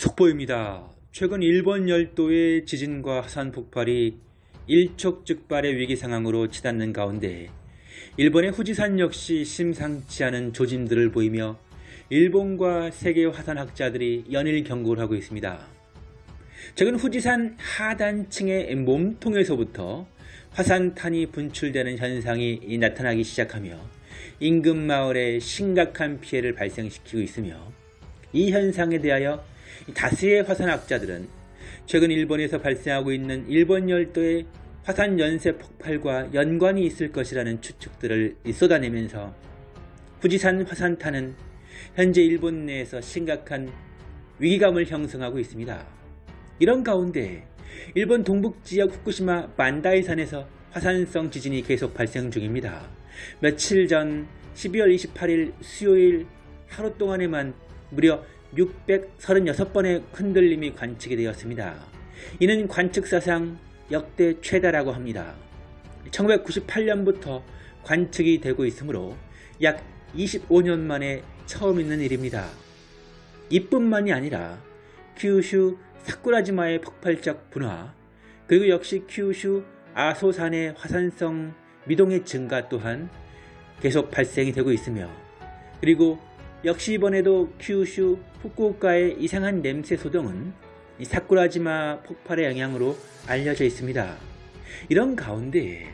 속보입니다. 최근 일본 열도의 지진과 화산 폭발이 일촉즉발의 위기 상황으로 치닫는 가운데 일본의 후지산 역시 심상치 않은 조짐들을 보이며 일본과 세계 화산학자들이 연일 경고를 하고 있습니다. 최근 후지산 하단층의 몸통에서부터 화산탄이 분출되는 현상이 나타나기 시작하며 인근 마을에 심각한 피해를 발생시키고 있으며 이 현상에 대하여 다수의 화산학자들은 최근 일본에서 발생하고 있는 일본 열도의 화산 연쇄 폭발과 연관이 있을 것이라는 추측들을 쏟아내면서 후지산 화산탄은 현재 일본 내에서 심각한 위기감을 형성하고 있습니다. 이런 가운데 일본 동북지역 후쿠시마 만다이산에서 화산성 지진이 계속 발생 중입니다. 며칠 전 12월 28일 수요일 하루 동안에만 무려 636번의 흔들림이 관측이 되었습니다. 이는 관측사상 역대 최다라고 합니다. 1998년부터 관측이 되고 있으므로 약 25년 만에 처음 있는 일입니다. 이뿐만이 아니라 큐슈 사쿠라지마의 폭발적 분화 그리고 역시 큐슈 아소산의 화산성 미동의 증가 또한 계속 발생이 되고 있으며 그리고 역시 이번에도 큐슈 후쿠오카의 이상한 냄새 소동은 사쿠라지마 폭발의 영향으로 알려져 있습니다. 이런 가운데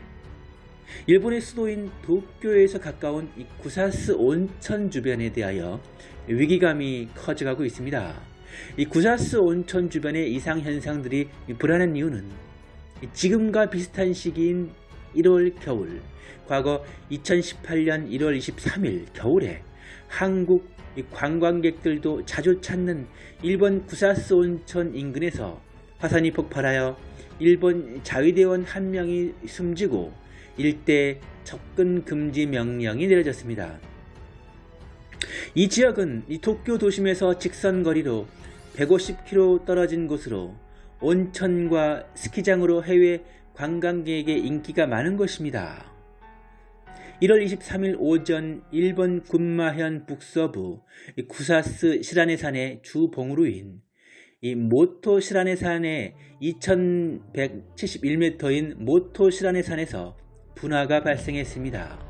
일본의 수도인 도쿄에서 가까운 구사스 온천 주변에 대하여 위기감이 커져가고 있습니다. 이 구사스 온천 주변의 이상 현상들이 불안한 이유는 지금과 비슷한 시기인 1월 겨울, 과거 2018년 1월 23일 겨울에 한국 관광객들도 자주 찾는 일본 구사스 온천 인근에서 화산이 폭발하여 일본 자위대원 한 명이 숨지고 일대 접근 금지 명령이 내려졌습니다. 이 지역은 이 도쿄 도심에서 직선거리로 150km 떨어진 곳으로 온천과 스키장으로 해외 관광객에게 인기가 많은 곳입니다. 1월 23일 오전 일본 군마현 북서부 구사스 시라네산의 주봉우루인 이 모토 시라네 산의 2171m인 모토 시라네 산에서 분화가 발생했습니다.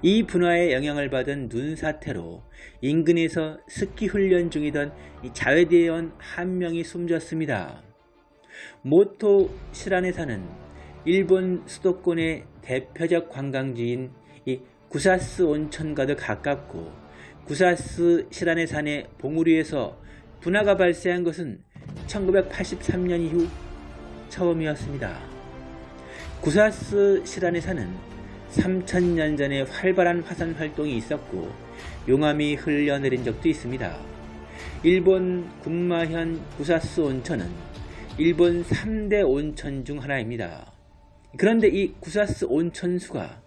이 분화의 영향을 받은 눈사태로 인근에서 스키 훈련 중이던 자외대원 한 명이 숨졌습니다. 모토 시라네 산은 일본 수도권의 대표적 관광지인 이 구사스 온천과도 가깝고 구사스 시라네 산의 봉우리에서 분화가 발생한 것은 1983년 이후 처음이었습니다. 구사스 시라네 산은 3천년 전에 활발한 화산 활동이 있었고 용암이 흘러내린 적도 있습니다. 일본 군마현 구사스 온천은 일본 3대 온천 중 하나입니다. 그런데 이 구사스 온천수가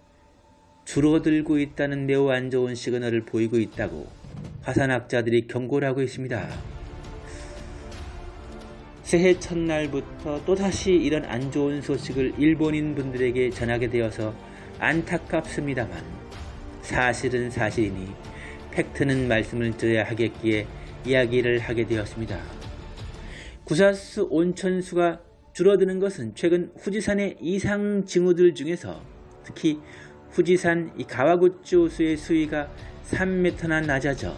줄어들고 있다는 매우 안 좋은 시그널을 보이고 있다고 화산학자들이 경고를 하고 있습니다. 새해 첫날부터 또다시 이런 안 좋은 소식을 일본인 분들에게 전하게 되어서 안타깝습니다만 사실은 사실이니 팩트는 말씀을 드려야 하겠기에 이야기를 하게 되었습니다. 구사스 온천수가 줄어드는 것은 최근 후지산의 이상 징후들 중에서 특히 후지산 가와구치 호수의 수위가 3m나 낮아져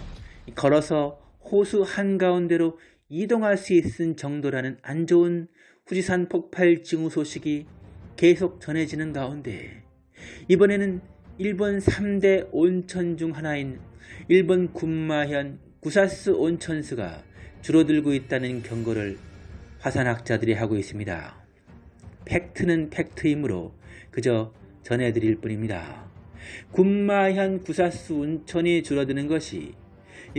걸어서 호수 한가운데로 이동할 수 있는 정도라는 안 좋은 후지산 폭발 징후 소식이 계속 전해지는 가운데 이번에는 일본 3대 온천 중 하나인 일본 군마현 구사스 온천수가 줄어들고 있다는 경고를 화산학자들이 하고 있습니다. 팩트는 팩트이므로 그저 전해드릴 뿐입니다. 군마현 구사수 운천이 줄어드는 것이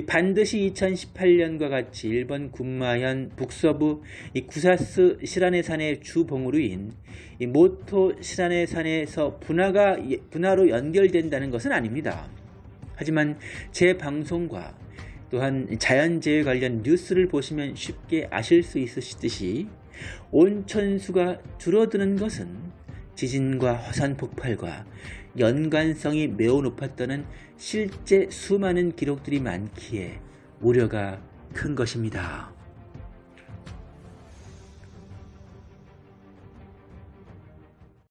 반드시 2018년과 같이 일본 군마현 북서부 구사스 시라네 산의 주봉우루인 모토 시라네 산에서 분화가 분화로 연결된다는 것은 아닙니다. 하지만 제 방송과 또한 자연재해 관련 뉴스를 보시면 쉽게 아실 수 있으시듯이 온천수가 줄어드는 것은 지진과 화산 폭발과 연관성이 매우 높았다는 실제 수많은 기록들이 많기에 우려가 큰 것입니다.